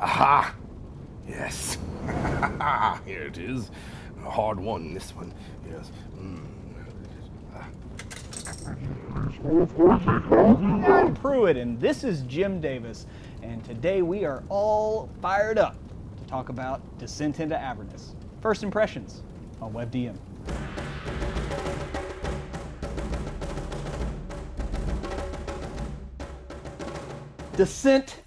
Aha! Yes. Here it is. Hard one, this one. Yes. Mm. I'm Pruitt, and this is Jim Davis. And today we are all fired up to talk about Descent into Avernus. First impressions on WebDM. Descent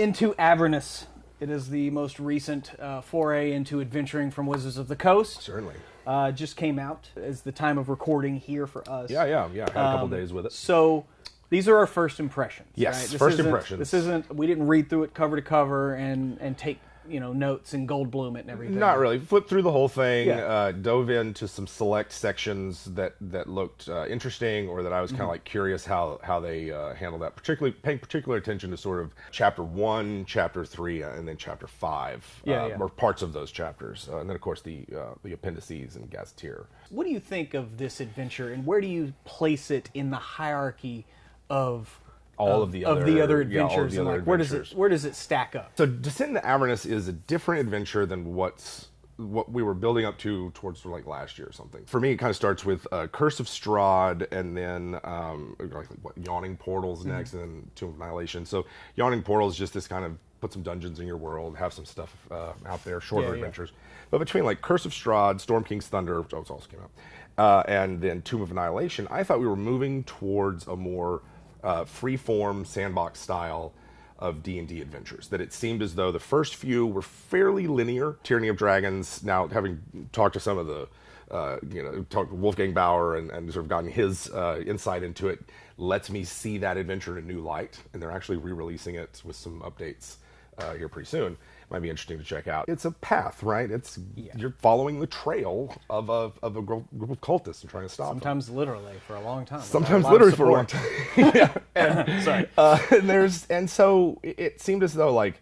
into Avernus. It is the most recent uh, foray into adventuring from Wizards of the Coast. Certainly. Uh, just came out as the time of recording here for us. Yeah, yeah, yeah. Had a couple days with it. So these are our first impressions. Yes, right? This first impressions. This isn't. We didn't read through it cover to cover and and take you know notes and gold bloom it and everything. Not really. Flipped through the whole thing. Yeah. Uh, dove into some select sections that that looked uh, interesting, or that I was kind of Mm-hmm. like curious how how they uh, handled that. Particularly paying particular attention to sort of chapter one, chapter three, uh, and then chapter five, Yeah, uh, yeah. or parts of those chapters, uh, and then of course the uh, the appendices and gazetteer. What do you think of this adventure, and where do you place it in the hierarchy of All of the of the other- other yeah, adventures? the other like, where does it where does it stack up? So Descent into Avernus is a different adventure than what's what we were building up to towards like last year or something. For me, it kind of starts with uh, Curse of Strahd, and then um, like what, Yawning Portals Mm-hmm. next, and then Tomb of Annihilation. So Yawning Portals is just this kind of put some dungeons in your world, have some stuff uh, out there, shorter Yeah, yeah. adventures. But between like Curse of Strahd, Storm King's Thunder, which also came out, uh, and then Tomb of Annihilation, I thought we were moving towards a more uh, free-form sandbox style of D&D adventures. That it seemed as though the first few were fairly linear. Tyranny of Dragons, now having talked to some of the, uh, you know, talked to Wolfgang Baur and, and sort of gotten his uh, insight into it, lets me see that adventure in a new light. And they're actually re-releasing it with some updates uh, here pretty soon. Might be interesting to check out. It's a path, right? It's you're following the trail of a, of a group of cultists and trying to stop them. Sometimes literally for a long time. Sometimes without lot of literally for a long time. yeah. And, Sorry. uh, and there's and so it- it seemed as though like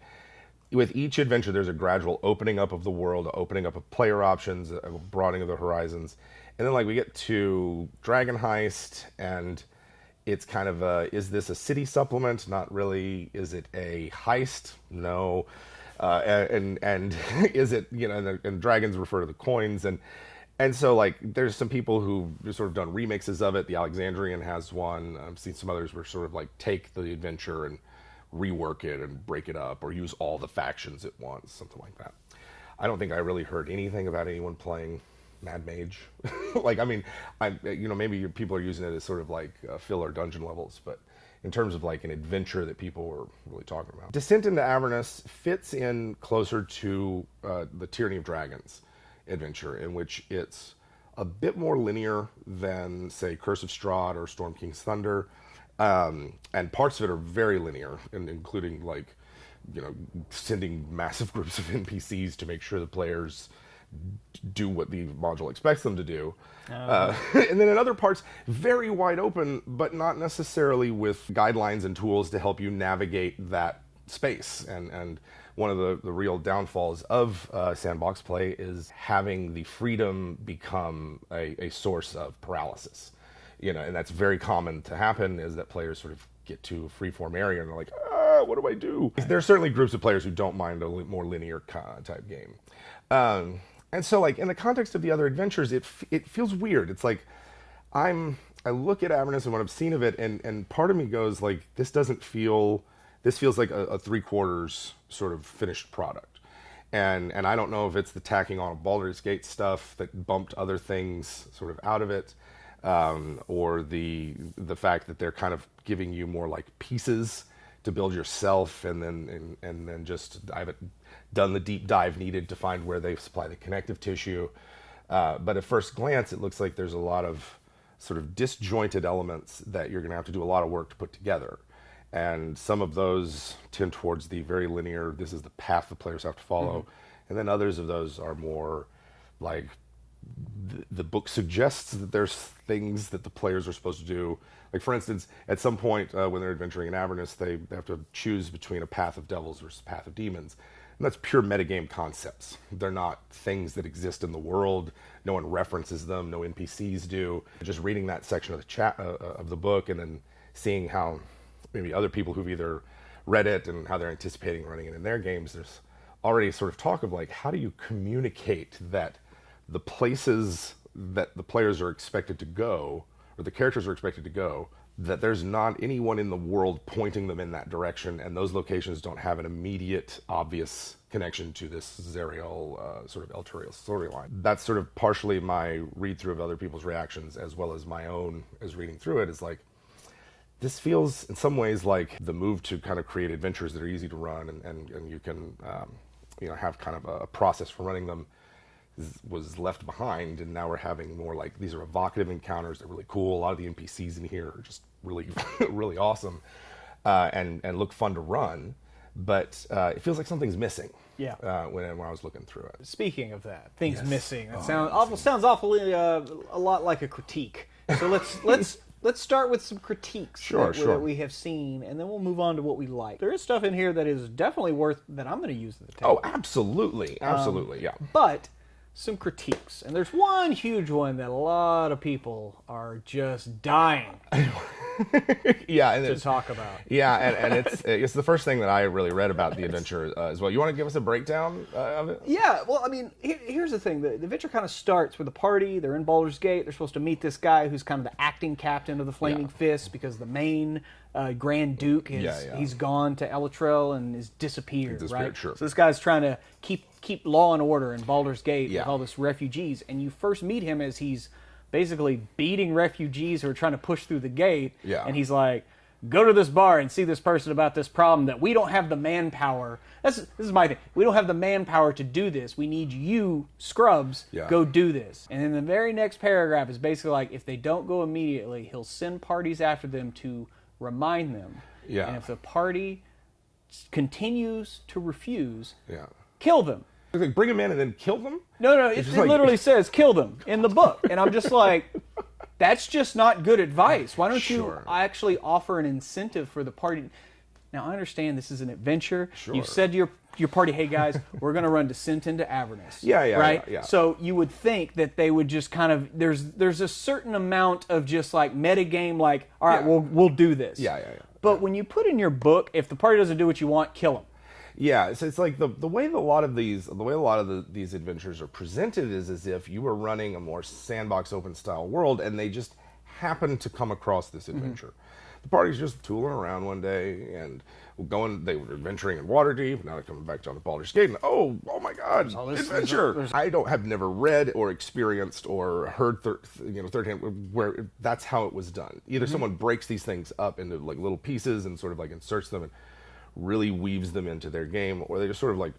with each adventure there's a gradual opening up of the world, opening up of player options, a broadening of the horizons, and then like we get to Dragon Heist and it's kind of a is this a city supplement? Not really. Is it a heist? No. Uh, and and is it you know and, and dragons refer to the coins and and so like there's some people who have sort of done remixes of it. The Alexandrian has one. I've seen some others where sort of like take the adventure and rework it and break it up or use all the factions at once, something like that. I don't think I really heard anything about anyone playing Mad Mage. like, I mean, I you know maybe people are using it as sort of like uh, filler dungeon levels, but in terms of like an adventure that people were really talking about, Descent into Avernus fits in closer to uh, the Tyranny of Dragons adventure, in which it's a bit more linear than say Curse of Strahd or Storm King's Thunder, um, and parts of it are very linear, and including like you know sending massive groups of NPCs to make sure the players do what the module expects them to do. Uh, and then in other parts, very wide open, but not necessarily with guidelines and tools to help you navigate that space. And, and one of the, the real downfalls of uh, sandbox play is having the freedom become a, a source of paralysis. You know, and that's very common to happen is that players sort of get to a free-form area and they're like, ah, what do I do? There are certainly groups of players who don't mind a li- more linear type game. Um, and so, like in the context of the other adventures, it it feels weird. It's like I'm I look at Avernus and what I've seen of it, and and part of me goes like, this doesn't feel. This feels like a, a three quarters sort of finished product, and and I don't know if it's the tacking on of Baldur's Gate stuff that bumped other things sort of out of it, um, or the the fact that they're kind of giving you more like pieces to build yourself, and then and, and then just I haven't done the deep dive needed to find where they supply the connective tissue. Uh, but at first glance, it looks like there's a lot of sort of disjointed elements that you're going to have to do a lot of work to put together. And some of those tend towards the very linear, this is the path the players have to follow. And then others of those are more like the, the book suggests that there's things that the players are supposed to do. Like, for instance, at some point uh, when they're adventuring in Avernus, they have to choose between a path of devils versus a path of demons. And that's pure metagame concepts. They're not things that exist in the world. No one references them. No NPCs do. Just reading that section of the chat uh, of the book and then seeing how maybe other people who've either read it and how they're anticipating running it in their games, there's already sort of talk of like how do you communicate that the places that the players are expected to go or the characters are expected to go that there's not anyone in the world pointing them in that direction and those locations don't have an immediate obvious connection to this Zariel uh, sort of Elturel storyline. That's sort of partially my read through of other people's reactions as well as my own as reading through it is like this feels in some ways like the move to kind of create adventures that are easy to run and, and, and you can um, you know have kind of a process for running them was left behind and now we're having more like these are evocative encounters they're really cool a lot of the npcs in here are just really really awesome uh, and and look fun to run but uh, it feels like something's missing Yeah. uh, when, when i was looking through it Speaking of that, things Yes. missing. That Oh, sounds awful. Sounds awfully uh, a lot like a critique. So let's let's let's start with some critiques Sure, that, we- sure. that we have seen, and then we'll move on to what we like. There is stuff in here that is definitely worth that I'm going to use at the table. oh absolutely absolutely yeah but some critiques, and there's one huge one that a lot of people are just dying yeah and to talk about. yeah and, and it's it's the first thing that i really read about the adventure uh, as well you want to give us a breakdown uh, of it Yeah, well, I mean, here, here's the thing: the, the adventure kind of starts with a party. They're in Baldur's Gate. They're supposed to meet this guy who's kind of the acting captain of the Flaming Yeah. Fist because the main uh, Grand Duke is Yeah, yeah. he's gone to Elturel and is disappeared, Disappeared, right? sure. So this guy's trying to keep keep law and order in Baldur's Gate Yeah. with all this refugees, and you first meet him as he's basically beating refugees who are trying to push through the gate, Yeah. and he's like. Go to this bar and see this person about this problem that we don't have the manpower. That's this is my thing. We don't have the manpower to do this. We need you, scrubs, Yeah. go do this. And then the very next paragraph is basically like if they don't go immediately, he'll send parties after them to remind them. Yeah. And if the party continues to refuse, yeah kill them. Like bring them in and then kill them No, no, it, it like- literally says kill them in the book. And I'm just like, that's just not good advice. Why don't Sure. you actually offer an incentive for the party? Now, I understand this is an adventure. Sure. You've said to your, your party, hey guys, we're going to run Descent into Avernus. Yeah, yeah, Right? yeah, yeah. So you would think that they would just kind of, there's there's a certain amount of just like metagame, like, all right, Yeah. we'll, we'll do this. Yeah, yeah, yeah. But when you put in your book, if the party doesn't do what you want, kill them. Yeah, so it's like the the way that a lot of these the way a lot of the, these adventures are presented is as if you were running a more sandbox open style world and they just happen to come across this mm-hmm. adventure. The party's just tooling around one day and going they were adventuring in Waterdeep, now they're coming back down to Baldur's Gate and oh oh my god, this- adventure. there's- I don't have never read or experienced or heard thir- you know third hand where that's how it was done. Either mm-hmm. someone breaks these things up into like little pieces and sort of like inserts them and really weaves them into their game, or they just sort of like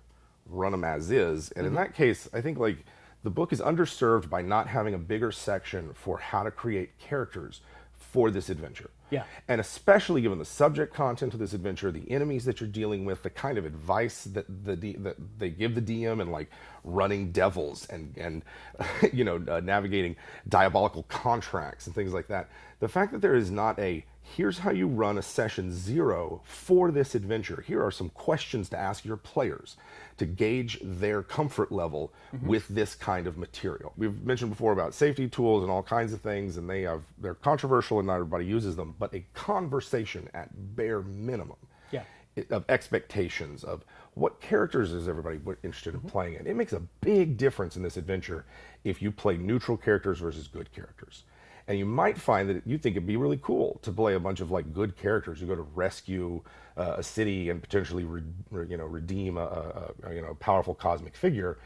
run them as is. And in mm-hmm. that case, I think like the book is underserved by not having a bigger section for how to create characters for this adventure. Yeah. And especially given the subject content of this adventure, the enemies that you're dealing with, the kind of advice that the that they give the DM, and like running devils and and you know uh, navigating diabolical contracts and things like that. The fact that there is not a here's how you run a session zero for this adventure. Here are some questions to ask your players to gauge their comfort level mm-hmm. with this kind of material. We've mentioned before about safety tools and all kinds of things, and they have they're controversial and not everybody uses them. But a conversation at bare minimum Yeah. of expectations of what characters is everybody interested in mm-hmm. playing in. It makes a big difference in this adventure if you play neutral characters versus good characters. And you might find that you think it'd be really cool to play a bunch of like good characters. who go to rescue uh, a city and potentially, re- re- you know, redeem a, a, a you know powerful cosmic figure,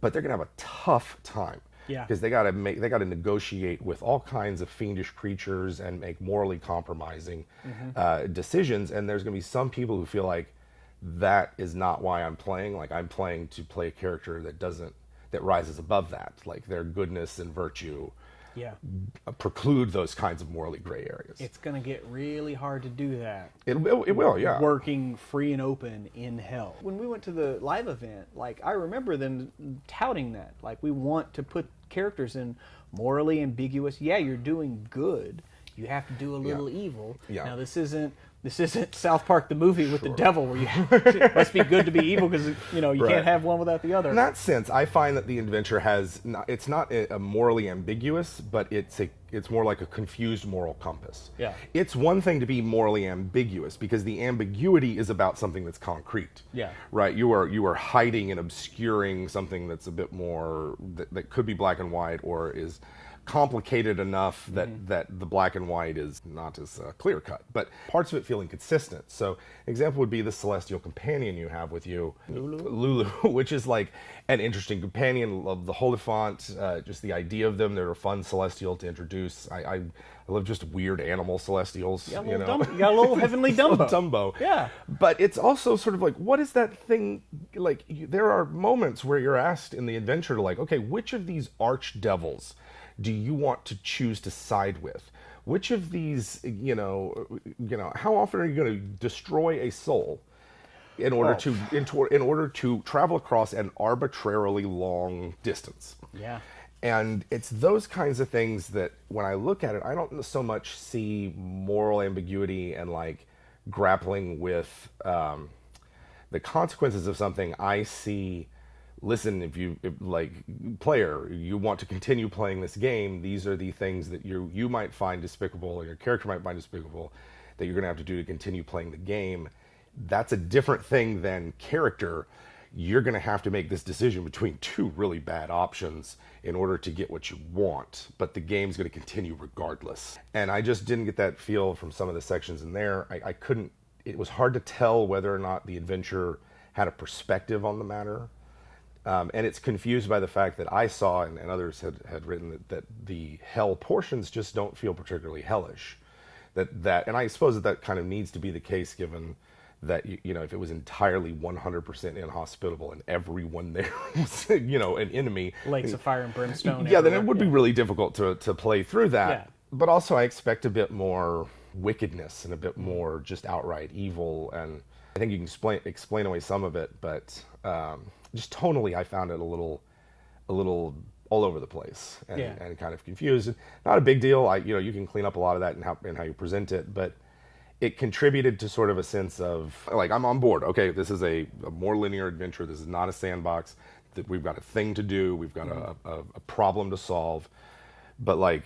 but they're gonna have a tough time Yeah. because they got to make they got to negotiate with all kinds of fiendish creatures and make morally compromising uh, decisions and there's going to be some people who feel like that is not why i'm playing like i'm playing to play a character that doesn't that rises above that like their goodness and virtue Yeah. preclude those kinds of morally gray areas It's going to get really hard to do that. it, it, it will yeah working free and open in hell. When we went to the live event, like I remember them touting that. Like we want to put characters in morally ambiguous. Yeah, you're doing good. You have to do a little evil. Yeah. Now this isn't this isn't South Park the movie with the devil where you must be good to be evil because you know you Right. can't have one without the other. In that sense, I find that the adventure has not, it's not a, a morally ambiguous, but it's a it's more like a confused moral compass. Yeah. It's one thing to be morally ambiguous because the ambiguity is about something that's concrete. Yeah. Right. You are you are hiding and obscuring something that's a bit more that, that could be black and white or is complicated enough that Mm-hmm. that the black and white is not as uh, clear cut, but parts of it feel inconsistent. So, example would be the celestial companion you have with you, Lulu, Lulu which is like an interesting companion of the hollyphant. Uh, just the idea of them, they're a fun celestial to introduce. I, I, I love just weird animal celestials. You you know? Dumb, you got a little heavenly Dumbo. Dumbo. Yeah. But it's also sort of like, what is that thing? Like, you, there are moments where you're asked in the adventure to, like, okay, which of these archdevils do you want to choose to side with? Which of these, you know, you know, how often are you going to destroy a soul in order Oh. to in, tor- in order to travel across an arbitrarily long distance? Yeah. And it's those kinds of things that when I look at it, I don't so much see moral ambiguity and like grappling with um, the consequences of something. I see, listen, if you if, like player, you want to continue playing this game. These are the things that you you might find despicable, or your character might find despicable, that you're going to have to do to continue playing the game. That's a different thing than character you're going to have to make this decision between two really bad options in order to get what you want, but the game's going to continue regardless. And I just didn't get that feel from some of the sections in there. I, I couldn't, it was hard to tell whether or not the adventure had a perspective on the matter. Um, and it's confused by the fact that I saw and, and others had, had written that, that the hell portions just don't feel particularly hellish. That, that, and I suppose that that kind of needs to be the case given that you, you know if it was entirely 100% inhospitable and everyone there was you know an enemy Lakes of fire and brimstone. yeah then it everywhere. would be really difficult to, to play through that Yeah. but also i expect a bit more wickedness and a bit more just outright evil and i think you can explain explain away some of it but um, just tonally i found it a little a little all over the place and, Yeah. and kind of confused not a big deal i you know you can clean up a lot of that and how, in how you present it but it contributed to sort of a sense of like I'm on board. Okay, this is a, a more linear adventure. This is not a sandbox. That we've got a thing to do. We've got a, a, a problem to solve. But like,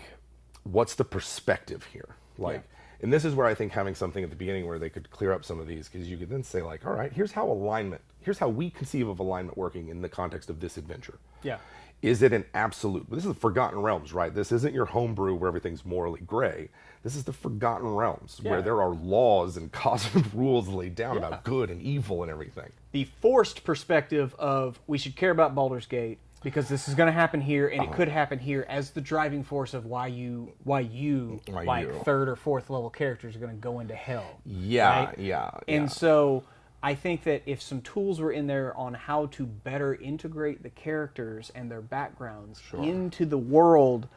what's the perspective here? Like, and this is where I think having something at the beginning where they could clear up some of these because you could then say like, all right, here's how alignment. Here's how we conceive of alignment working in the context of this adventure. Yeah. Is it an absolute? This is the Forgotten Realms, right? This isn't your homebrew where everything's morally gray. This is the Forgotten Realms Yeah. where there are laws and cosmic rules laid down about good and evil and everything. the forced perspective of we should care about Baldur's Gate because this is going to happen here and Uh-huh. it could happen here as the driving force of why you why you Why like you. third or fourth level characters are going to go into hell. Yeah, right? yeah, And yeah. so I think that if some tools were in there on how to better integrate the characters and their backgrounds into the world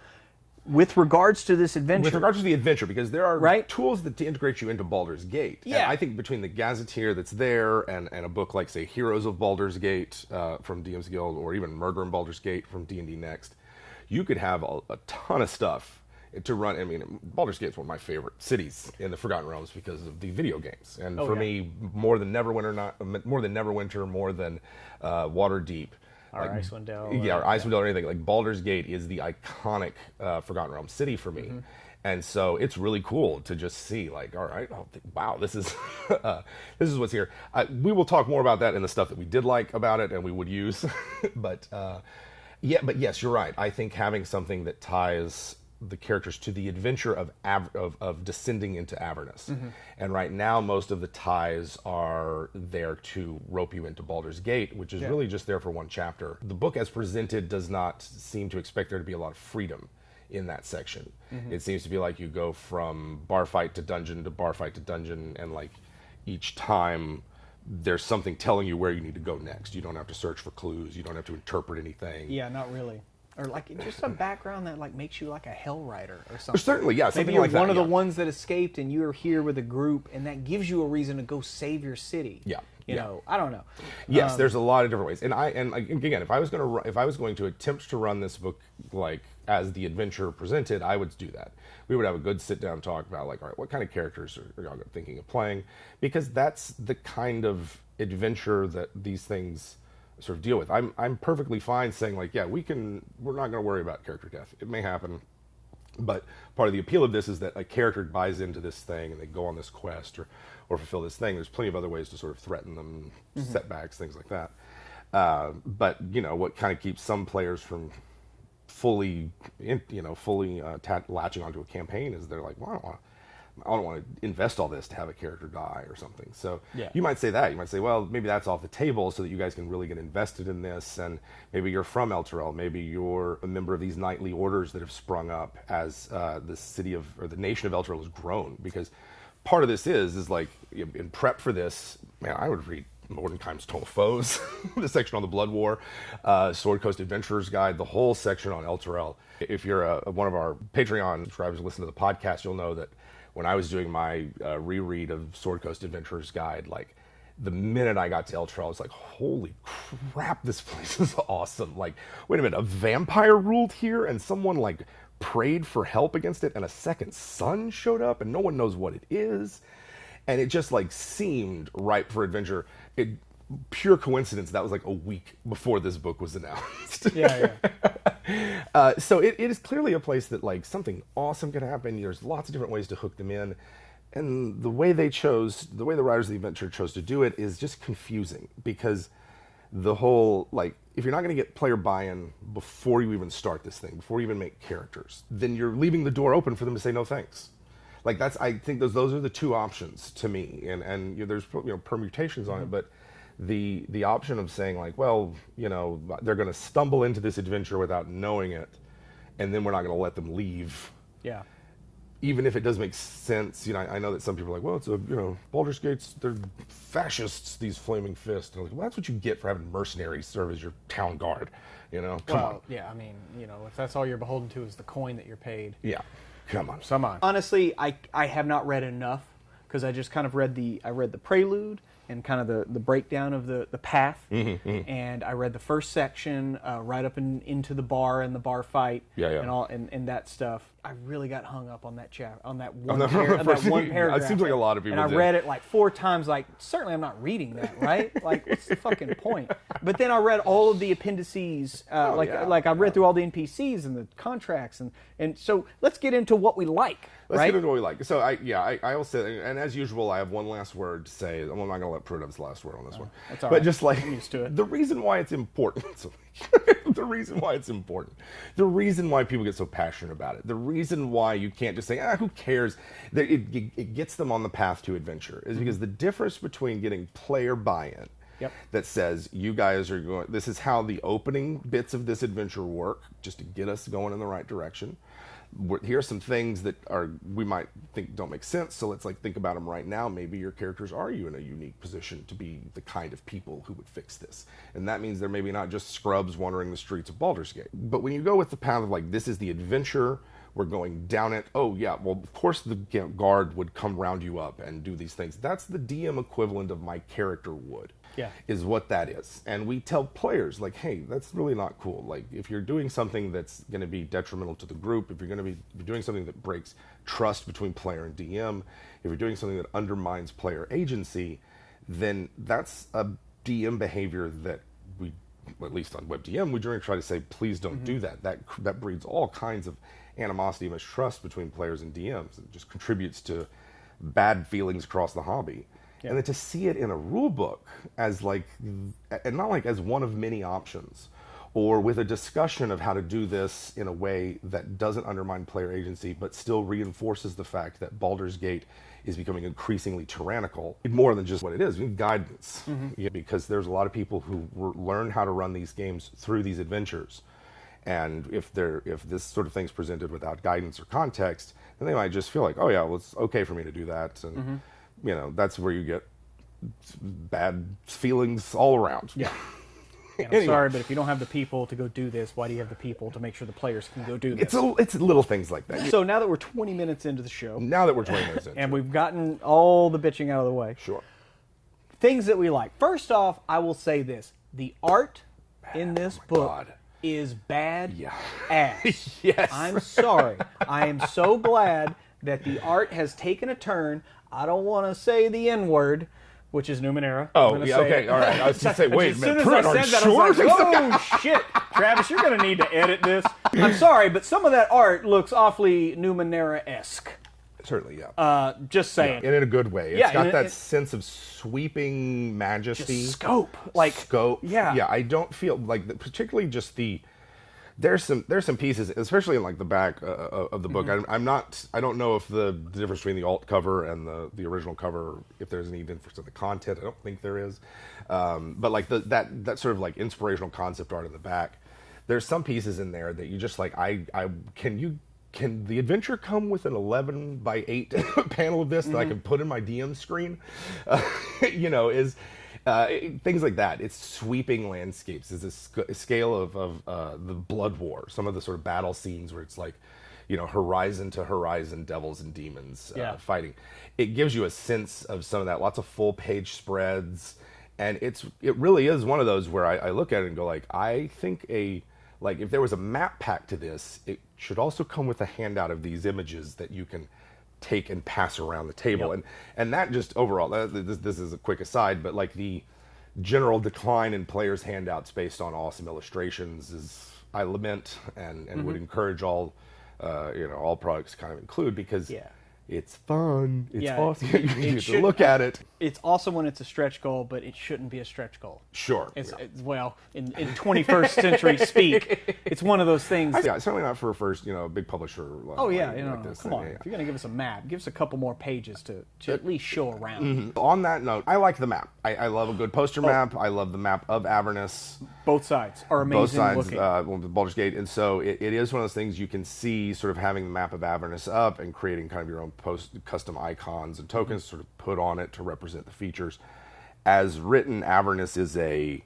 with regards to this adventure. With regards to the adventure, because there are Right. tools that to integrate you into Baldur's Gate. And Yeah. I think between the Gazetteer that's there and, and a book like, say, Heroes of Baldur's Gate uh, from DM's Guild, or even Murder in Baldur's Gate from D&D Next, you could have a, a ton of stuff to run. I mean, Baldur's Gate is one of my favorite cities in the Forgotten Realms because of the video games. And Oh, for yeah. me, more than Neverwinter, not more than Neverwinter, more than uh, Waterdeep. Or like, Icewind Dale, Yeah, or- or Icewind Dale or anything. Like Baldur's Gate is the iconic uh, Forgotten Realms city for me. Mm-hmm. And so it's really cool to just see, like, all right, oh, wow, this is uh, this is what's here. Uh, we will talk more about that in the stuff that we did like about it and we would use. but uh, yeah, but yes, you're right. I think having something that ties the characters to the adventure of av- of, of descending into Avernus, mm-hmm. and right now most of the ties are there to rope you into Baldur's Gate, which is really just there for one chapter. The book, as presented, does not seem to expect there to be a lot of freedom in that section. Mm-hmm. It seems to be like you go from bar fight to dungeon to bar fight to dungeon, and like each time there's something telling you where you need to go next. You don't have to search for clues. You don't have to interpret anything. Yeah, not really. Or like just a background that like makes you like a hell rider or something. Certainly, yeah, something Maybe you're like that, one of the ones that escaped and you're here with a group and that gives you a reason to go save your city. Yeah, You yeah. know, I don't know. Yes, Um, there's a lot of different ways, and I and again, if I was going to if I was going to attempt to run this book like as the adventure presented, I would do that. We would have a good sit down talk about like, all right, what kind of characters are, are y'all thinking of playing? Because that's the kind of adventure that these things sort of deal with. I'm I'm perfectly fine saying like, yeah, we can. We're not going to worry about character death. It may happen. But part of the appeal of this is that a character buys into this thing and they go on this quest or, or fulfill this thing. There's plenty of other ways to sort of threaten them, setbacks, things like that. Uh, but you know what kind of keeps some players from fully, in, you know, fully uh, latching onto a campaign is they're like, well, I don't want. I don't want to invest all this to have a character die or something. So Yeah. you might say that. You might say, well, maybe that's off the table so that you guys can really get invested in this. And maybe you're from El Elturel. Maybe you're a member of these knightly orders that have sprung up as uh, the city of, or the nation of El Elturel has grown. Because part of this is, is like, in prep for this, man, I would read Mordenkainen's Tome of Foes, the section on the Blood War, uh, Sword Coast Adventurers Guide, the whole section on El Elturel. If you're a, one of our Patreon subscribers who listen to the podcast, you'll know that when I was doing my uh, reread of Sword Coast Adventurers Guide, like the minute I got to Elturel, I was like, holy crap, this place is awesome. Like, wait a minute, a vampire ruled here and someone like prayed for help against it and a second son showed up and no one knows what it is and it just like seemed ripe for adventure. It pure coincidence that was like a week before this book was announced. Yeah, uh, so it, it is clearly a place that like something awesome can happen. There's lots of different ways to hook them in, and the way they chose, the way the writers of the adventure chose to do it is just confusing because the whole like if you're not going to get player buy-in before you even start this thing, before you even make characters, then you're leaving the door open for them to say no thanks. Like that's I think those those are the two options to me, and and you know, there's you know permutations on it, but the the option of saying like, well, you know, they're going to stumble into this adventure without knowing it, and then we're not going to let them leave, yeah. even if it does make sense. You know, I, I know that some people are like, well, it's a you know, Baldur's Gate's they're fascists, these flaming fists. And I'm like, well, that's what you get for having mercenaries serve as your town guard. You know, come Well, on, yeah. I mean, you know, if that's all you're beholden to is the coin that you're paid. yeah, come on. Come on. Honestly, I I have not read enough because I just kind of read the I read the prelude and kind of the, the breakdown of the the path, Mm-hmm, and I read the first section uh, right up in, into the bar and the bar fight, Yeah, yeah. and all and, and that stuff. I really got hung up on that chap on that one the- par- on that one it paragraph. seems like a lot of people And I did. read it like four times. Like certainly I'm not reading that, right? like what's the fucking point? But then I read all of the appendices, uh, Oh, like yeah. like I read through all the NPCs and the contracts, and and so let's get into what we like. Let's right? get into what we like. So I yeah, I, I will say and as usual I have one last word to say. I'm not gonna let Pruitt have his last word on this one. that's all but right. just like I'm used to it. the reason why it's important the reason why it's important. The reason why people get so passionate about it. The reason why you can't just say, ah, who cares? That It, it, it gets them on the path to adventure is because the difference between getting player buy-in Yep. that says you guys are going this is how the opening bits of this adventure work just to get us going in the right direction here are some things that are we might think don't make sense so let's like think about them right now maybe your characters are you in a unique position to be the kind of people who would fix this and that means they're maybe not just scrubs wandering the streets of Baldur's Gate but when you go with the path of like this is the adventure we're going down it. Oh yeah, well of course the guard would come round you up and do these things. That's the DM equivalent of my character would. Yeah. Is what that is. And we tell players like, hey, that's really not cool. Like if you're doing something that's going to be detrimental to the group, if you're going to be doing something that breaks trust between player and DM, if you're doing something that undermines player agency, then that's a DM behavior that we at least on WebDM, we generally try to say, please don't do mm-hmm. that. That that breeds all kinds of animosity and mistrust between players and DMs. It just contributes to bad feelings across the hobby. And then to see it in a rule book as like, and not like as one of many options, or with a discussion of how to do this in a way that doesn't undermine player agency, but still reinforces the fact that Baldur's Gate is becoming increasingly tyrannical, more than just what it is, guidance. Mm-hmm. Yeah, because there's a lot of people who learn how to run these games through these adventures. And if they're if this sort of thing's presented without guidance or context, then they might just feel like, oh yeah, well it's okay for me to do that, and mm-hmm. You know that's where you get bad feelings all around. Yeah. And I'm Anyway. sorry, but if you don't have the people to go do this, why do you have the people to make sure the players can go do this? It's a, it's little things like that. so now that we're 20 minutes into the show Now that we're 20 minutes in, and we've gotten all the bitching out of the way, sure. things that we like. First off, I will say this: the art in oh this book Oh God. is bad Yeah. ass. Yes. I'm sorry. I am so glad that the art has taken a turn. I don't want to say the N word, which is Numenera. Oh, yeah, okay, it. all right. I was going to say, wait as a soon minute, as I Pruitt, are said that, sure? I was like, "Oh shit, Travis, you're gonna need to edit this I'm sorry, but some of that art looks awfully Numenera esque. Certainly, yeah. Uh, just saying. and in a good way. It's Yeah, got that in- sense of sweeping majesty. Scope, like scope. Yeah, yeah. I don't feel like, the, particularly just the. There's some there's some pieces, especially in like the back uh, uh, of the book. Mm-hmm. I'm, I'm not I don't know if the, the difference between the alt cover and the the original cover, if there's any difference in the content. I don't think there is. Um, but like the that that sort of like inspirational concept art in the back, there's some pieces in there that you just like I I can you can the adventure come with an 11 by 8 panel of this that I can put in my DM screen? Uh, you know, is uh, it- things like that. It's sweeping landscapes. It's a, sc- scale of, of uh, the Blood War, some of the sort of battle scenes where it's like, you know, horizon to horizon, devils and demons uh, Yeah. fighting. It gives you a sense of some of that. Lots of full page spreads, and it's it really is one of those where I, I look at it and go like, I think a like if there was a map pack to this, it should also come with a handout of these images that you can take and pass around the table, Yep. and and that just overall. that- This, this is a quick aside, but like the general decline in players' handouts based on awesome illustrations is I lament and and Mm-hmm. would encourage all uh, you know all products kind of include because Yeah. It's fun, it's Yeah, awesome. it- you get to look at it. It's awesome when it's a stretch goal, but it shouldn't be a stretch goal. Sure. It's, yeah. it's well, in, in 21st century speak, it's one of those things. yeah, certainly not for a first, you know, big publisher. like- oh yeah, like- you know, like come on. yeah. If you're gonna give us a map, give us a couple more pages to, to at least show around. On that note, I like the map. I, I love a good poster map. I love the map of Avernus. Both sides are amazing both sides, looking. uh, the Baldur's Gate, and so it, it is one of those things you can see, sort of having the map of Avernus up and creating kind of your own post custom icons and tokens, sort of put on it to represent the features. As written, Avernus is a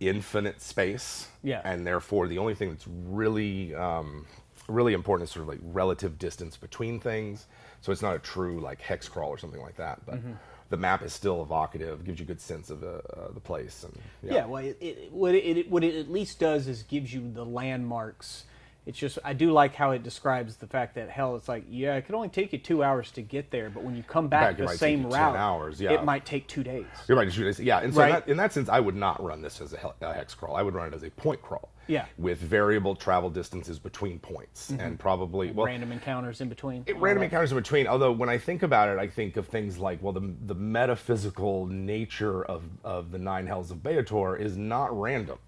infinite space, Yeah. and therefore the only thing that's really um, really important is sort of like relative distance between things. So it's not a true like hex crawl or something like that, but. Mm-hmm. The map is still evocative, gives you a good sense of uh, uh, the place, and Yeah, well, it, it, what, it, it, what it at least does is gives you the landmarks. It's just I do like how it describes the fact that hell, it's like yeah, it could only take you two hours to get there, but when you come back Back, the same route, hours, yeah. it might take two days. You're right. Shoot, yeah, and so Right. in, that, in that sense, I would not run this as a, a hex crawl. I would run it as a point crawl. Yeah. With variable travel distances between points, mm-hmm. and probably well, Random encounters in between. it, random encounters in between. Although when I think about it, I think of things like well, the the metaphysical nature of of the nine hells of Baator is not random.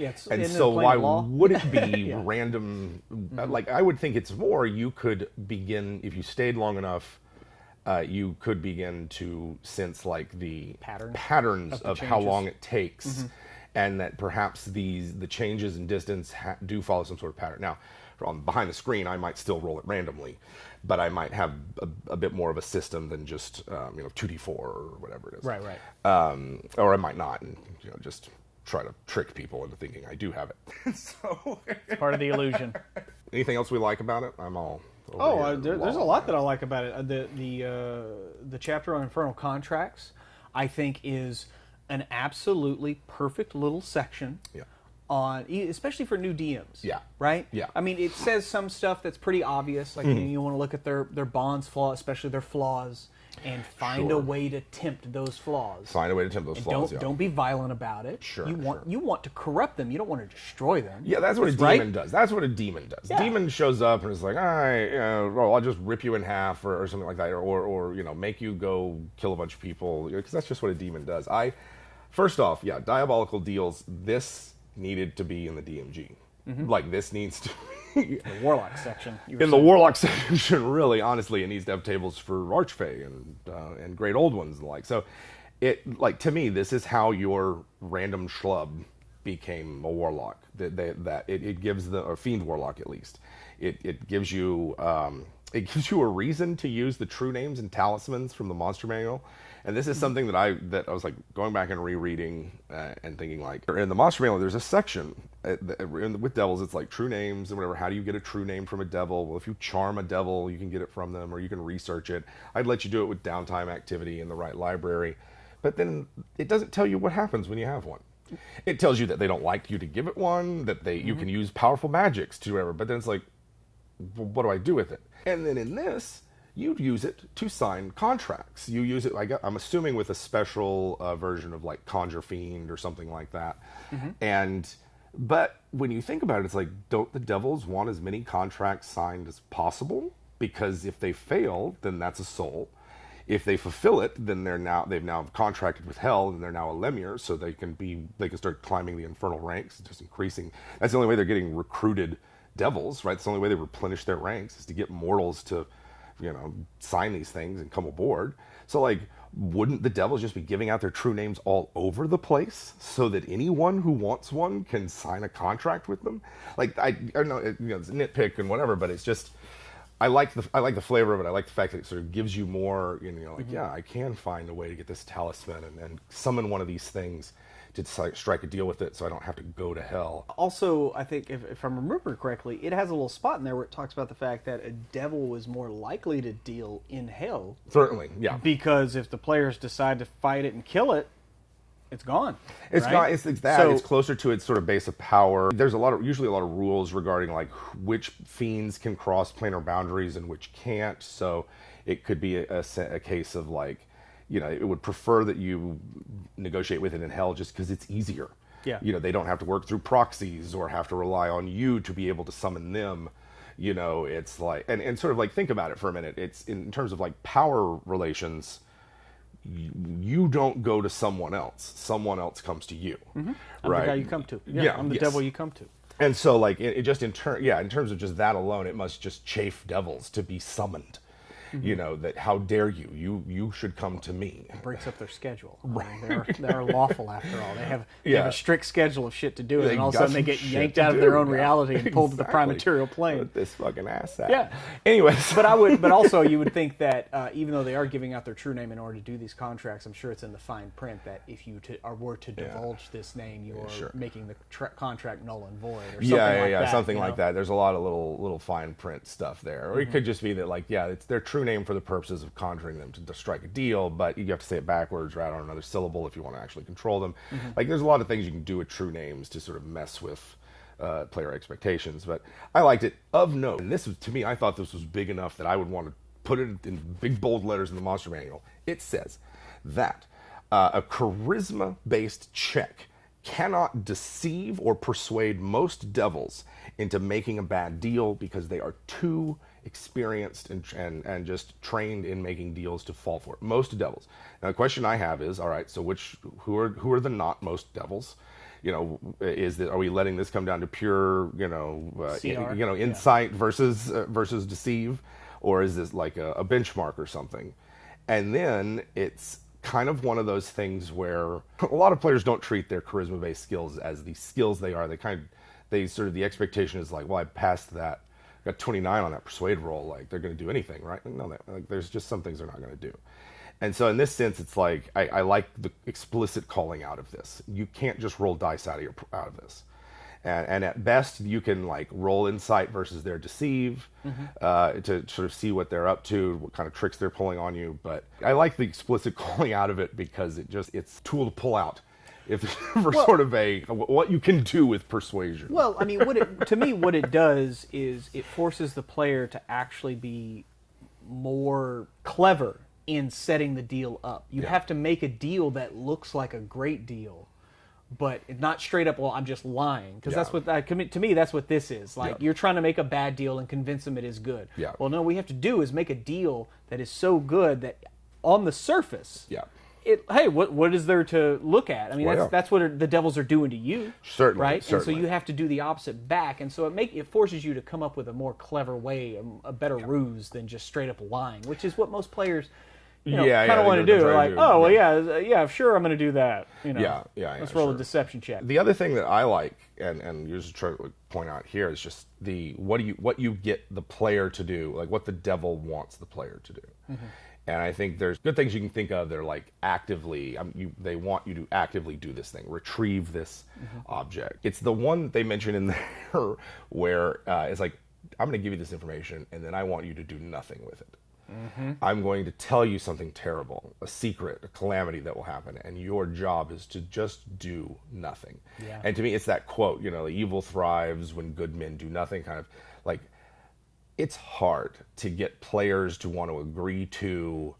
It's And so why law. would it be Yeah. Mm-hmm. random? uh, Like I would think it's more. You could begin if you stayed long enough. Uh, you could begin to sense like the Patterns patterns of of, how. Mm-hmm. long it takes, and that perhaps these the changes in distance ha- do follow some sort of pattern. Now, on behind the screen, I might still roll it randomly, but I might have a, a bit more of a system than just um, you know two d four or whatever it is Right, right. um, or I might not, and you know, just try to trick people into thinking I do have it. so, It's part of the illusion. anything else we like about it? I'm all. over Oh, here uh, there, there's a lot that I like about it. Uh, the the uh, the chapter on infernal contracts, I think, is an absolutely perfect little section. Yeah. On e- especially for new DMs. Yeah. Right. Yeah. I mean, it says some stuff that's pretty obvious. Like Mm-hmm. you, you want to look at their their bonds flaw, especially their flaws, and find a way to tempt those flaws. Find a way to tempt those And flaws. don't yeah. don't be violent about it. Sure, You want sure. you want to corrupt them. You don't want to destroy them. Yeah, that's what a That's right. demon does. That's what a demon does. Yeah. Demon shows up and is like, all right, you know, well, I'll just rip you in half or, or something like that, or, or, or you know, make you go kill a bunch of people, because that's just what a demon does. I, first off, yeah, diabolical deals. This needed to be in the DMG. Mm-hmm. Like this needs to. be The warlock section. in the saying. warlock section, really, honestly, it needs to have tables for archfey and uh, and great old ones and the like. So, it like to me, this is how your random schlub became a warlock. That they, that it, it gives the or fiend warlock at least. It it gives you um, it gives you a reason to use the true names and talismans from the monster manual. And this is something that I that I was like going back and rereading uh, and thinking like in the monster manual there's a section uh, the- with devils it's like true names and whatever. How do you get a true name from a devil? Well, if you charm a devil, you can get it from them, or you can research it. I'd let you do it with downtime activity in the right library, but then it doesn't tell you what happens when you have one. It tells you that they don't like you to give it one, that they you can use powerful magics to whatever. But then it's like, well, what do I do with it? And then in this, you'd use it to sign contracts. You use it, like I'm assuming, with a special uh, version of like Conjure Fiend or something like that. And But when you think about it, it's like, don't the Devils want as many contracts signed as possible? Because if they fail, then that's a soul. If they fulfill it, then they're now they've now contracted with Hell, and they're now a Lemure, so they can be they can start climbing the infernal ranks, just increasing. That's the only way they're getting recruited Devils, right? It's the only way they replenish their ranks is to get mortals to, you know, sign these things and come aboard. So like wouldn't the Devils just be giving out their true names all over the place so that anyone who wants one can sign a contract with them? Like I, I don't know, it, you know, it's a nitpick and whatever, but it's just I like the I like the flavor of it. I like the fact that it sort of gives you more. You know, like mm-hmm. yeah, I can find a way to get this talisman and, and summon one of these things to strike a deal with it, so I don't have to go to hell. Also, I think if, if I'm remembering correctly, it has a little spot in there where it talks about the fact that a devil was more likely to deal in hell Certainly, yeah. because if the players decide to fight it and kill it, it's gone. It's right? not. It's, it's that. So- it's closer to its sort of base of power. There's a lot of usually a lot of rules regarding like which fiends can cross planar boundaries and which can't. So it could be a, a a case of like, you know, it would prefer that you negotiate with it in hell just because it's easier. Yeah. You know, they don't have to work through proxies or have to rely on you to be able to summon them. You know, it's like and, and sort of like think about it for a minute. It's in terms of like power relations you, you don't go to someone else. Someone else comes to you, mm-hmm. I'm right? the guy you come to. Yeah, Yeah, I'm the yes. devil you come to. And so, like, it, it just in turn, yeah, in terms of just that alone, it must just chafe devils to be summoned. Mm-hmm. You know that how dare you? You you should come to me. It breaks up their schedule. I mean, they're, they're lawful after all. They have they have Yeah. a strict schedule of shit to do, They and all of a sudden they get yanked out of their own Yeah, reality and pulled to the prime material plane. Put this fucking ass out. Yeah. Anyways, But I would, but also you would think that uh, even though they are giving out their true name in order to do these contracts, I'm sure it's in the fine print that if you to, are, were to divulge this name, you are sure. making the tra- contract null and void, or something yeah, yeah, like yeah, that. something like know? that. There's a lot of little little fine print stuff there, or Mm-hmm. it could just be that like, yeah, it's their true name for the purposes of conjuring them to, to strike a deal, but you have to say it backwards or add on another syllable if you want to actually control them. Mm-hmm. Like, there's a lot of things you can do with true names to sort of mess with uh, player expectations. But I liked it. Of note, and this was to me, I thought this was big enough that I would want to put it in big bold letters in the monster manual. It says that uh, a charisma-based check cannot deceive or persuade most devils into making a bad deal because they are too experienced and, and, and just trained in making deals to fall for it. Most devils. Now, the question I have is, all right, so which who are who are the not most devils? You know, is that are we letting this come down to pure, you know, uh, in- you know, Yeah. insight versus uh, versus deceive, or is this like a, a benchmark or something? And then it's kind of one of those things where a lot of players don't treat their charisma based skills as the skills they are. They kind of, they sort of, the expectation is like, well, I passed that, got 29 on that persuade roll. Like they're going to do anything, right? No, like, there's just some things they're not going to do. And so in this sense, it's like, I, I like the explicit calling out of this. You can't just roll dice out of your, out of this. And, and at best, you can like roll insight versus their deceive uh, to sort of see what they're up to, what kind of tricks they're pulling on you. But I like the explicit calling out of it because it just it's tool to pull out, if for sort of a what you can do with persuasion. Well, I mean, what it, to me, what it does is it forces the player to actually be more clever in setting the deal up. You have to make a deal that looks like a great deal, but not straight up. Well, I'm just lying because that's what I commit to me. That's what this is. Like Yeah. you're trying to make a bad deal and convince them it is good. Yeah. Well, no, we have to do is make a deal that is so good that on the surface, Yeah. It, hey, what what is there to look at? I mean, Well, that's that's what the devils are doing to you, Certainly, right? And so you have to do the opposite back, and so it make it forces you to come up with a more clever way, a, a better ruse than just straight up lying, which is what most players, you know, Yeah, kind yeah, of want to do. Like, to do, oh well, yeah. yeah, uh, yeah, sure, I'm going to do that. You know, Yeah, yeah, yeah, Let's roll a deception check. The other thing that I like, and and you just try to point out here, is just the what do you what you get the player to do, like what the devil wants the player to do. And I think there's good things you can think of. They're like actively, um, you, they want you to actively do this thing, retrieve this object. It's the one they mention in there where uh, it's like, I'm going to give you this information, and then I want you to do nothing with it. I'm going to tell you something terrible, a secret, a calamity that will happen, and your job is to just do nothing. Yeah. And to me, it's that quote, you know, the evil thrives when good men do nothing, kind of like it's hard to get players to want to agree to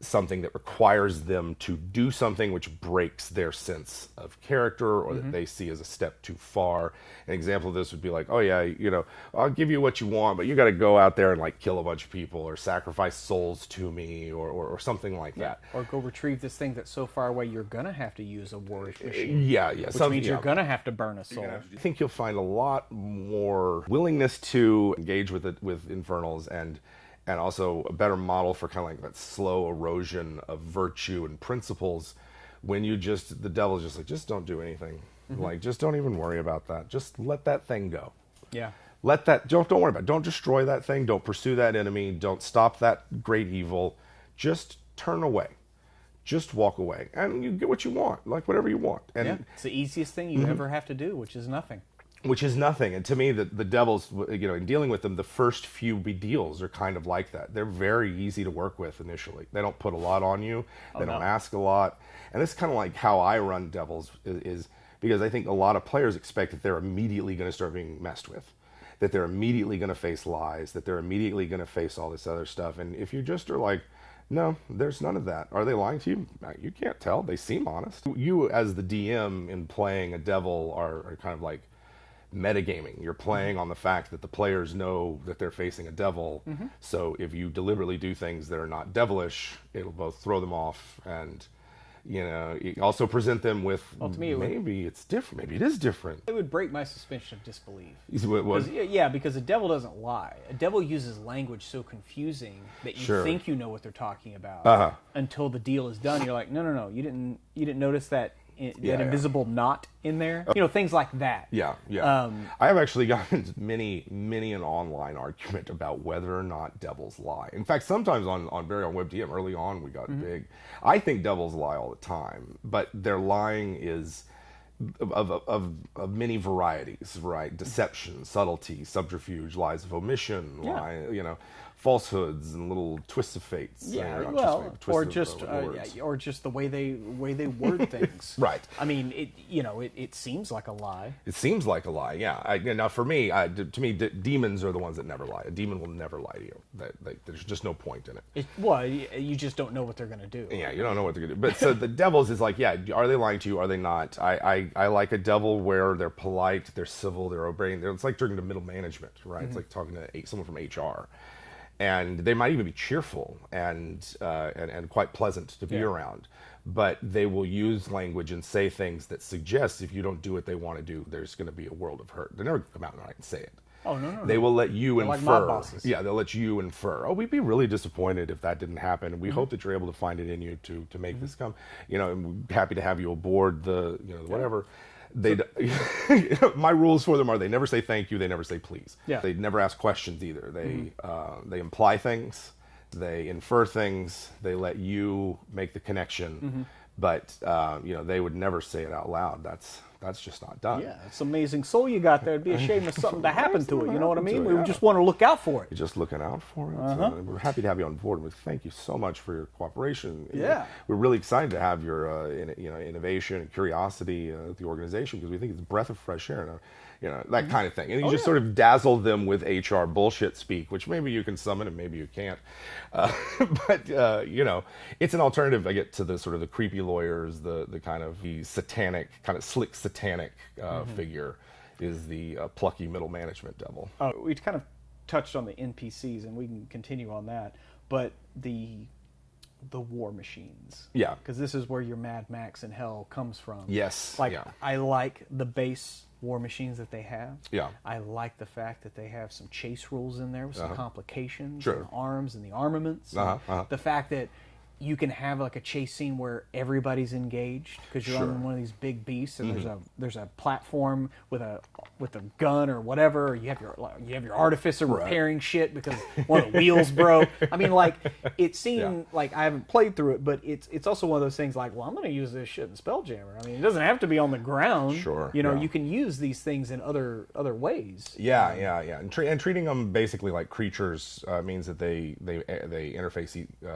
something that requires them to do something which breaks their sense of character or that mm-hmm. they see as a step too far. An example of this would be like, oh yeah, you know, I'll give you what you want, but you got to go out there and like kill a bunch of people or sacrifice souls to me or, or, or something like that. Or go retrieve this thing that's so far away you're gonna have to use a warish eh, machine. Yeah, yeah. Which some- means you're gonna have to burn a soul. I think you'll find a lot more willingness to engage with it with infernals and and also a better model for kind of like that slow erosion of virtue and principles when you just the devil's just like just don't do anything. Mm-hmm. Like just don't even worry about that. Just let that thing go. Yeah. let that don't don't worry about it. don't destroy that thing. Don't pursue that enemy. Don't stop that great evil. Just turn away. Just walk away. And you get what you want like whatever you want. And Yeah. It's the easiest thing you mm-hmm. ever have to do, which is nothing. Which is nothing. And to me, the, the Devils, you know, in dealing with them, the first few deals are kind of like that. They're very easy to work with initially. They don't put a lot on you. They don't no. ask a lot. And this is kind of like how I run Devils is, is because I think a lot of players expect that they're immediately going to start being messed with, that they're immediately going to face lies, that they're immediately going to face all this other stuff. And if you just are like, no, there's none of that. Are they lying to you? Uh, You can't tell. They seem honest. You, as the DM in playing a devil, are, are kind of like metagaming. You're playing on the fact that the players know that they're facing a devil. So if you deliberately do things that are not devilish, it'll both throw them off and you know also present them with to me it would- maybe it's different. Maybe it is different. It would break my suspension of disbelief. Is what- yeah, because a devil doesn't lie. A devil uses language so confusing that you Sure. think you know what they're talking about Uh-huh. until the deal is done. You're like, no, no, no, you didn't, you didn't notice that i- that Yeah, yeah. invisible knot in there. You know, things like that. Yeah, yeah. Um, I have actually gotten many, many an online argument about whether or not devils lie. In fact, sometimes on on very on WebDM early on we got big. I think devils lie all the time, but their lying is of, of, of, of many varieties, right? Deception, subtlety, subterfuge, lies of omission, Yeah. lie, you know, falsehoods and little twists of fates. Yeah, or well, twists or just of, uh, uh, or just the way they way they word things. Right. I mean, it you know, it, it seems like a lie. It seems like a lie, yeah. I, now, for me, I, to me, d- demons are the ones that never lie. A demon will never lie to you. That, like, there's just no point in it. It, well, you just don't know what they're gonna do. Yeah, you don't know what they're gonna do. But so the devils is like, yeah, are they lying to you? Are they not? I, I, I like a devil where they're polite, they're civil, they're obeying. They're, it's like during the middle management, right? It's like talking to someone from HR, and they might even be cheerful and uh, and, and quite pleasant to be Yeah. around. But they will use language and say things that suggest if you don't do what they want to do, there's going to be a world of hurt. They never come out and and say it. Oh, no, no, They no. will let you They're like infer. bosses. Yeah, they'll let you infer. Oh, we'd be really disappointed if that didn't happen, and we Mm-hmm. hope that you're able to find it in you to to make this come. You know, and we're happy to have you aboard the you know whatever. They my rules for them are they never say thank you, they never say please. Yeah. They never ask questions either. They Mm-hmm. uh, they imply things, they infer things, they let you make the connection. Mm-hmm. But uh, you know they would never say it out loud. That's that's just not done. Yeah, it's amazing soul you got there. It'd be a shame if something to happen to it. You know what I mean? it, We yeah. just want to look out for it. You're just looking out for it. Uh-huh. So we're happy to have you on board. We thank you so much for your cooperation. Yeah. we're really excited to have your uh, in, you know innovation and curiosity uh, at the organization because we think it's a breath of fresh air. And, you know that kind of thing, and you just yeah. sort of dazzle them with HR bullshit speak, which maybe you can summon and maybe you can't. Uh, but uh, you know, it's an alternative. I get to the sort of the creepy lawyers, the the kind of the satanic, kind of slick satanic uh, figure, is the uh, plucky middle management devil. Uh, we kind of touched on the NPCs, and we can continue on that. But the the war machines. Yeah. Because this is where your Mad Max and Hell comes from. Yes, Like yeah. I like the base war machines that they have. Yeah. I like the fact that they have some chase rules in there with some complications, Sure. and arms and the armaments. Uh-huh, uh-huh. The fact that you can have like a chase scene where everybody's engaged because you're Sure. Mm-hmm. on one of these big beasts and there's a there's a platform with a with a gun or whatever. Or you have your like, you have your artificer repairing shit because one of the wheels broke. I mean, like it seemed Yeah. like I haven't played through it, but it's it's also one of those things like, well, I'm going to use this shit in Spelljammer. I mean, it doesn't have to be on the ground. Sure, you know, yeah. you can use these things in other other ways. Yeah, yeah, yeah, and, tre- and treating them basically like creatures uh, means that they they they interface uh,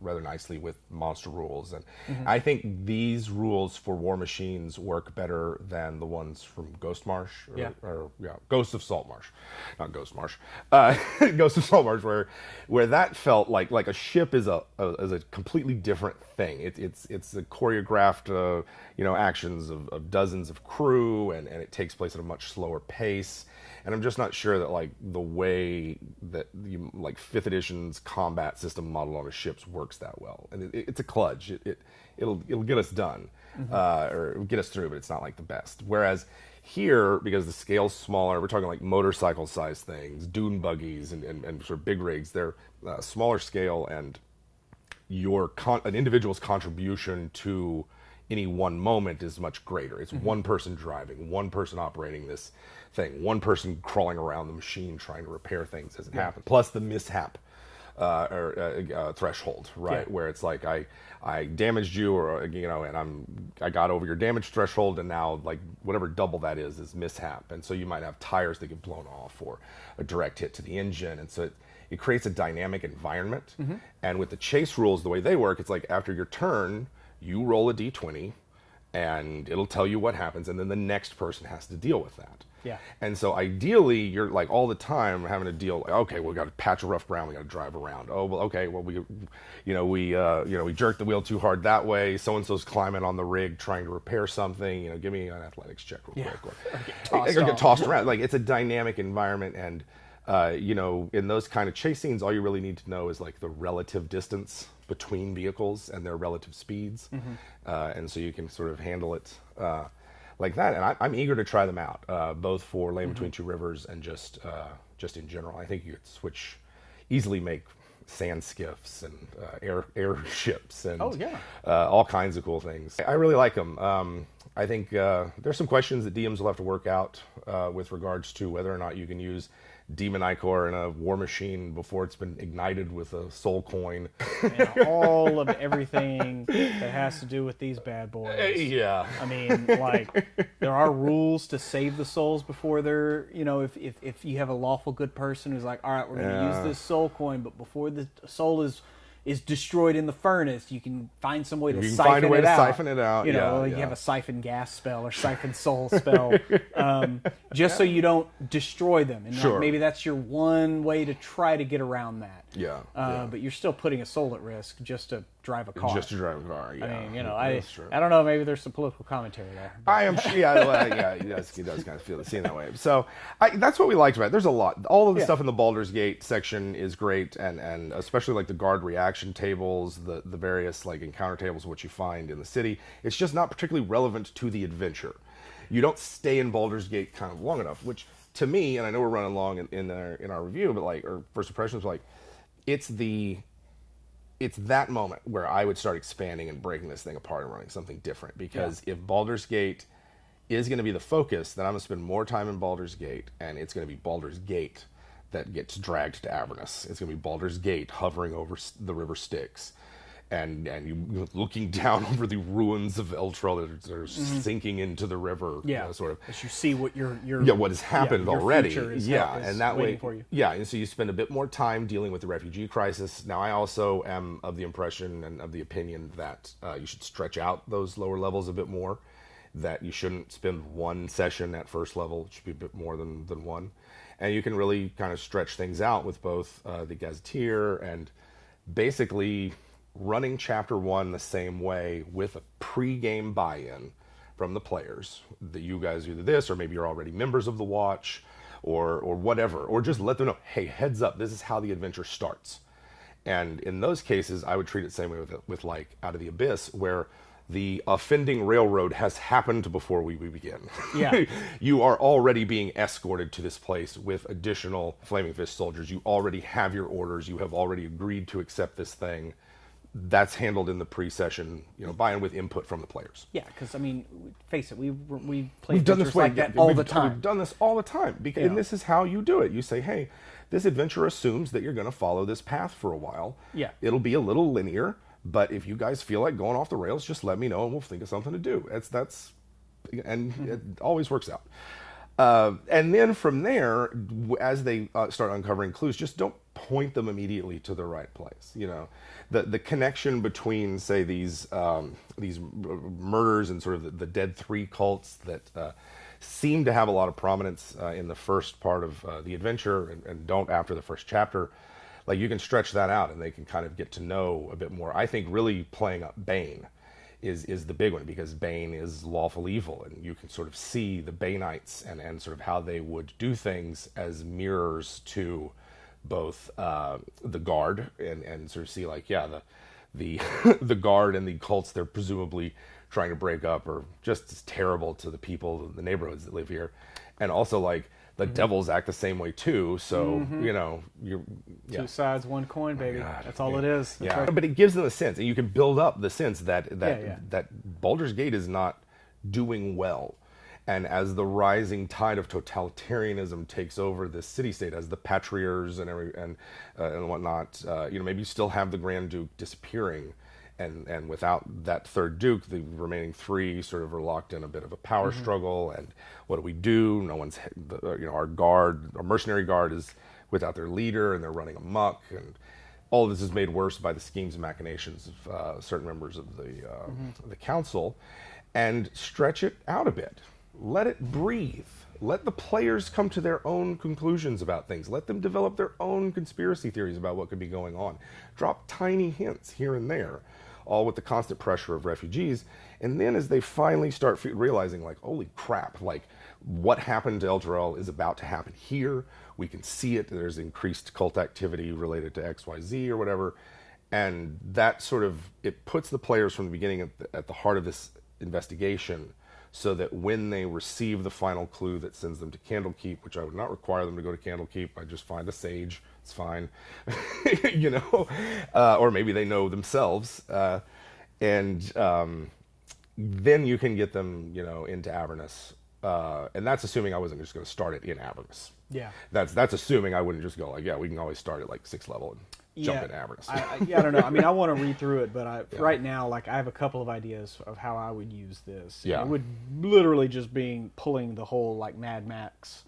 rather nicely obviously with monster rules, and I think these rules for War Machines work better than the ones from Ghost Marsh, or, Yeah. or yeah, Ghost of Salt Marsh, not Ghost Marsh, uh, Ghost of Salt Marsh, where where that felt like like a ship is a, a is a completely different thing. It, it's it's a choreographed uh, you know actions of, of dozens of crew, and and it takes place at a much slower pace. And I'm just not sure that like the way that you like fifth edition's combat system model on a ships works that well. And it, it's a kludge. It, it it'll it'll get us done, uh, or get us through, but it's not like the best. Whereas here, because the scale's smaller, we're talking like motorcycle size things, dune buggies, and, and, and sort of big rigs. They're uh, smaller scale, and your con- an individual's contribution to any one moment is much greater. It's one person driving, one person operating this thing, one person crawling around the machine trying to repair things as it happens. Plus the mishap uh, or uh, uh, threshold, right? Yeah. Where it's like I I damaged you, or uh, you know, and I'm I got over your damage threshold, and now like whatever double that is is mishap, and so you might have tires that get blown off, or a direct hit to the engine, and so it, it creates a dynamic environment. And with the chase rules, the way they work, it's like after your turn, you roll a d20, and it'll tell you what happens, and then the next person has to deal with that. Yeah. And so ideally, you're like all the time having to deal. Like, okay, we got a patch of rough ground. We got to drive around. Oh, well, okay. Well, we, you know, we, uh, you know, we jerked the wheel too hard that way. So and so's climbing on the rig trying to repair something. You know, give me an athletics check real Yeah. quick. Or, get tossed or get tossed around. Like it's a dynamic environment, and uh, you know, in those kind of chase scenes, all you really need to know is like the relative distance between vehicles and their relative speeds, uh, and so you can sort of handle it. Uh, like that, and I, I'm eager to try them out, uh, both for Lane Between Two Rivers and just uh, just in general. I think you could switch easily, make sand skiffs and uh, air airships and Oh, yeah. uh, all kinds of cool things. I really like them. Um, I think uh, there's some questions that DMs will have to work out uh, with regards to whether or not you can use Demon Ichor in a war machine before it's been ignited with a soul coin. and all of everything that has to do with these bad boys. Uh, yeah. I mean, like there are rules to save the souls before they're, you know, if if, if you have a lawful good person who's like, all right, we're going to Yeah. use this soul coin, but before the soul is is destroyed in the furnace, you can find some way to You can siphon find a way it to out. siphon it out, You know, yeah, like you have a siphon gas spell or siphon soul spell, um, just so you don't destroy them. And like, maybe that's your one way to try to get around that. Yeah, Uh, yeah. But you're still putting a soul at risk just to drive a car. Just to drive a car. Yeah. I mean, you know, I true. I don't know. Maybe there's some political commentary there. I am sure. Yeah, well, yeah, he does. He does kind of feel the scene that way. So I, that's what we liked about it. There's a lot. All of the Yeah. stuff in the Baldur's Gate section is great, and and especially like the guard reaction tables, the the various like encounter tables, which you find in the city. It's just not particularly relevant to the adventure. You don't stay in Baldur's Gate kind of long enough, which to me, and I know we're running long in, in our in our review, but like or first impressions, like it's the it's that moment where I would start expanding and breaking this thing apart and running something different. Because if Baldur's Gate is going to be the focus, then I'm going to spend more time in Baldur's Gate, and it's going to be Baldur's Gate that gets dragged to Avernus. It's going to be Baldur's Gate hovering over the River Styx. And, and you looking down over the ruins of Elturel that are, are sinking into the river, you Mm-hmm. Yeah, know, sort of As you see what your your yeah, what has happened your already. yeah, and that way, for you. yeah, and so you spend a bit more time dealing with the refugee crisis. Now, I also am of the impression and of the opinion that uh, you should stretch out those lower levels a bit more. That you shouldn't spend one session at first level; it should be a bit more than than one, and you can really kind of stretch things out with both uh, the gazetteer and basically running chapter one the same way with a pre-game buy-in from the players that you guys do this or maybe you're already members of the watch or or whatever or just let them know hey heads up this is how the adventure starts. And in those cases i would treat it the same way with, with like out of the abyss where the offending railroad has happened before we, we begin. Yeah. you are already being escorted to this place with additional flaming fist soldiers. You already have your orders. You have already agreed to accept this thing that's handled in the pre-session you know buy-in with input from the players Yeah, because I mean, face it, we we play We've done this way like that yeah, all the time. We've done this all the time, because, Yeah. and this is how you do it. You say, "Hey, this adventure assumes that you're going to follow this path for a while. Yeah. it'll be a little linear, but if you guys feel like going off the rails, just let me know, and we'll think of something to do." That's that's, and Mm-hmm. it always works out. Uh, and then from there, as they uh, start uncovering clues, just don't point them immediately to the right place. You know, the the connection between say these um, these murders and sort of the, the dead three cults that uh, seem to have a lot of prominence uh, in the first part of uh, the adventure and, and don't after the first chapter. Like you can stretch that out and they can kind of get to know a bit more. I think really playing up Bane is is the big one because Bane is lawful evil, and you can sort of see the Baneites and and sort of how they would do things as mirrors to both uh, the guard and and sort of see like yeah the the the guard and the cults they're presumably trying to break up are just as terrible to the people the neighborhoods that live here, and also like the devils act the same way too. So you know you're yeah. Two sides, one coin, baby. God, That's all yeah. it is. That's Yeah, right. but it gives them a sense, and you can build up the sense that that yeah. that Baldur's Gate is not doing well, and as the rising tide of totalitarianism takes over this city-state, as the patriarchs and every and uh, and whatnot, uh, you know, maybe you still have the Grand Duke disappearing. And, and without that third duke, the remaining three sort of are locked in a bit of a power Mm-hmm. struggle. And what do we do? No one's, uh, you know, our guard, our mercenary guard is without their leader, and they're running amok. And all of this is made worse by the schemes and machinations of uh, certain members of the uh, the council, and stretch it out a bit. Let it breathe. Let the players come to their own conclusions about things. Let them develop their own conspiracy theories about what could be going on. Drop tiny hints here and there, all with the constant pressure of refugees. And then, as they finally start realizing, like, holy crap, like what happened to Elturel is about to happen here. We can see it. There's increased cult activity related to XYZ or whatever. And that sort of it puts the players from the beginning at the, at the heart of this investigation so that when they receive the final clue that sends them to Candlekeep, which I would not require them to go to Candlekeep, I just find a sage, it's fine, you know, uh, or maybe they know themselves, uh, and um, then you can get them, you know, into Avernus, uh, and that's assuming I wasn't just going to start it in Avernus. Yeah. that's that's assuming I wouldn't just go like, yeah, we can always start at like sixth level and jump Avernus. I, I, yeah, I don't know. I mean, I want to read through it, but I, right now, like, I have a couple of ideas of how I would use this. Yeah. it would literally just being pulling the whole like Mad Max.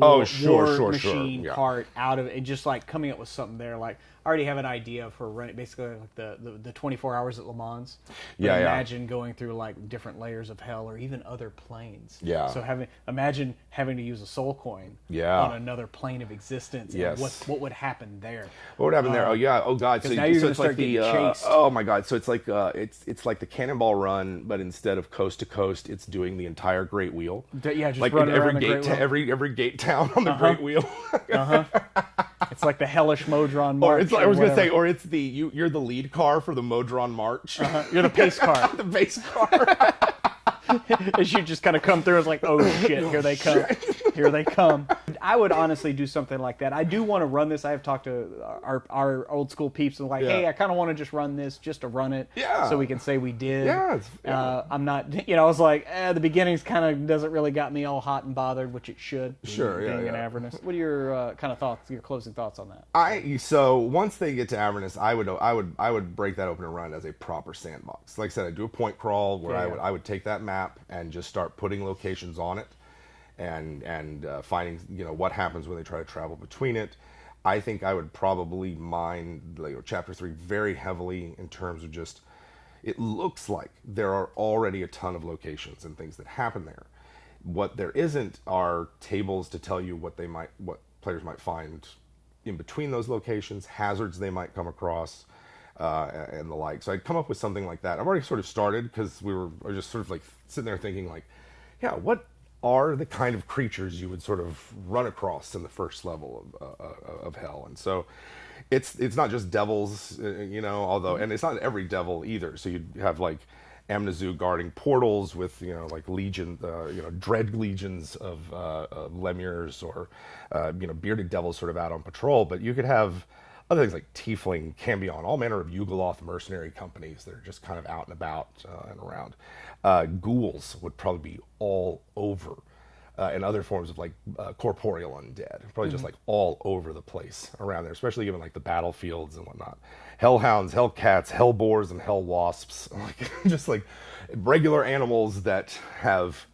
Oh, sure, war sure, sure, machine yeah. part out of it, and just like coming up with something there. Like, already have an idea for running basically like the the, the 24 hours at Le Mans. Yeah, yeah. Imagine going through like different layers of hell, or even other planes. Yeah. So having imagine having to use a soul coin. Yeah. On another plane of existence. and Yes. What what would happen there? What would happen there? Oh yeah. Oh god. So, Uh, now you're so it's like start the getting uh, oh my god. So it's like uh, it's it's like the Cannonball Run, but instead of coast to coast, it's doing the entire Great Wheel. Yeah, just like every the gate, ta-. Uh-huh. every every gate town on the Great Wheel. It's like the hellish Modron or March. it's like, I was gonna say, or it's the you you're the lead car for the Modron March, uh-huh. you're the pace car. the pace car. As you just kind of come through, it's like, oh shit, here they come, here they come. I would honestly do something like that. I do want to run this. I have talked to our our old school peeps and like, Yeah. hey, I kind of want to just run this, just to run it, Yeah. so we can say we did. Yeah, yeah. Uh, I'm not, you know, I was like, eh, the beginning's kind of doesn't really got me all hot and bothered, which it should. being- Sure, yeah, being in. Avernus. What are your uh, kind of thoughts? Your closing thoughts on that? I so once they get to Avernus, I would I would I would break that open and run as a proper sandbox. Like I said, I do a point crawl where Yeah, I would I would take that map and just start putting locations on it, and and uh, finding you know what happens when they try to travel between it. I think I would probably mine chapter three very heavily in terms of just. It looks like there are already a ton of locations and things that happen there. What there isn't are tables to tell you what they might what players might find in between those locations, hazards they might come across, uh, and the like. So I'd come up with something like that. I've already sort of started because we were, was just sort of like sitting there thinking like, yeah, what are the kind of creatures you would sort of run across in the first level of, uh, uh, of hell? And so it's it's not just devils, uh, you know, although, and it's not every devil either. So you'd have like Amnizu guarding portals with you know like legion, uh, you know, dread legions of, uh, of lemures or uh, you know bearded devils sort of out on patrol. But you could have other things like Tiefling, Cambion, all manner of Yugoloth mercenary companies that are just kind of out and about uh, and around. Uh, ghouls would probably be all over. Uh, and other forms of like uh, corporeal undead, probably just like all over the place around there, especially given like the battlefields and whatnot. Hellhounds, hellcats, hellboars, and hell wasps, like just like regular animals that have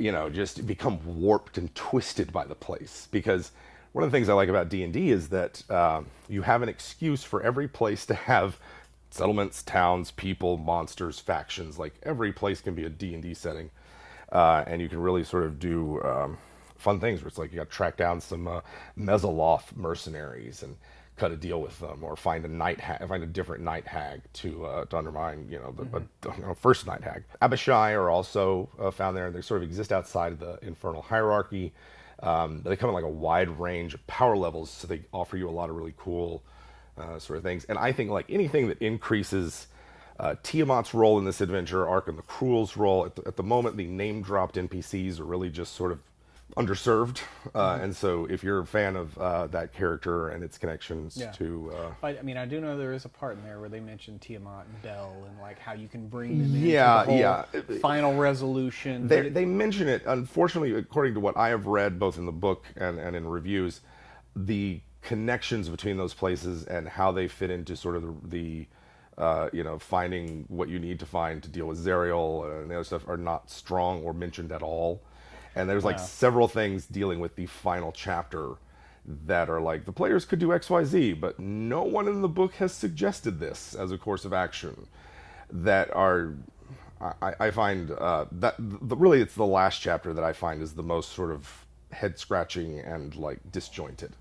you know, just become warped and twisted by the place. Because one of the things I like about D and D is that uh, you have an excuse for every place to have settlements, towns, people, monsters, factions. Like every place can be a D and D setting, uh, and you can really sort of do um, fun things. Where it's like you got to track down some uh, mercenaries and cut a deal with them, or find a night hag, find a different night hag to uh, to undermine, you know, the mm-hmm. you know, first night hag. Abishai are also uh, found there, and they sort of exist outside of the infernal hierarchy. Um, they come in like a wide range of power levels, so they offer you a lot of really cool uh, sort of things. And I think like anything that increases uh, Tiamat's role in this adventure, Arkhan the Cruel's role, at the, at the moment, the name dropped NPCs are really just sort of underserved. Uh, mm-hmm. And so, if you're a fan of uh, that character and its connections yeah. to, uh, I, I, mean, I do know there is a part in there where they mention Tiamat and Bel and like how you can bring them yeah, into the yeah. final resolution. They, they mention it. Unfortunately, according to what I have read, both in the book and, and in reviews, the connections between those places and how they fit into sort of the, the uh, you know, finding what you need to find to deal with Zariel and the other stuff are not strong or mentioned at all. And there's like several things dealing with the final chapter that are like the players could do XYZ, but no one in the book has suggested this as a course of action. That are, I, I find uh, that the, really it's the last chapter that I find is the most sort of head scratching and like disjointed.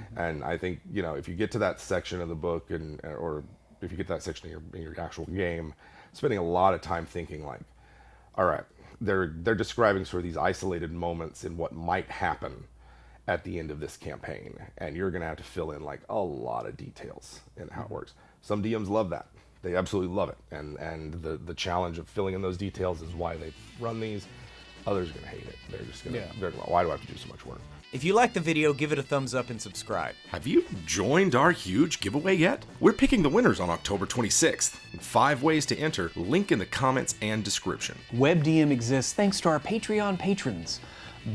Mm-hmm. And I think you know if you get to that section of the book and or if you get that section in your, in your actual game, spending a lot of time thinking like, all right, they're they're describing sort of these isolated moments in what might happen at the end of this campaign, and you're going to have to fill in like a lot of details in how it mm-hmm. works. Some DMs love that; they absolutely love it, and and the the challenge of filling in those details is why they run these. Others are going to hate it. They're just going to. Yeah. They're, why do I have to do so much work? If you like the video, give it a thumbs up and subscribe. Have you joined our huge giveaway yet? We're picking the winners on October 26th. Five ways to enter, link in the comments and description. WebDM exists thanks to our Patreon patrons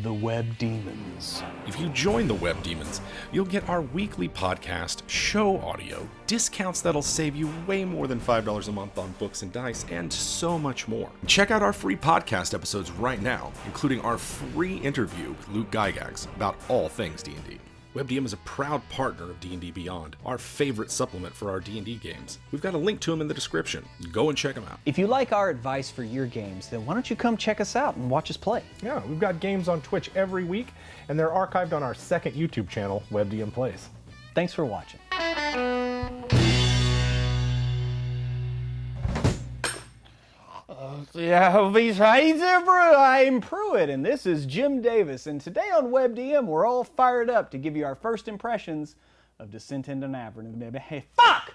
the Web Demons. If you join the Web Demons, you'll get our weekly podcast, show audio, discounts that'll save you way more than $5 a month on books and dice, and so much more. Check out our free podcast episodes right now, including our free interview with Luke Gygax about all things D&D. WebDM is a proud partner of D&D Beyond, our favorite supplement for our D&D games. We've got a link to them in the description. Go and check them out. If you like our advice for your games, then why don't you come check us out and watch us play? Yeah, we've got games on Twitch every week, and they're archived on our second YouTube channel, WebDM Plays. Thanks for watching. Uh, yeah, besides I'm Pruitt, and this is Jim Davis, and today on WebDM, we're all fired up to give you our first impressions of Descent into Avernus. Hey, fuck!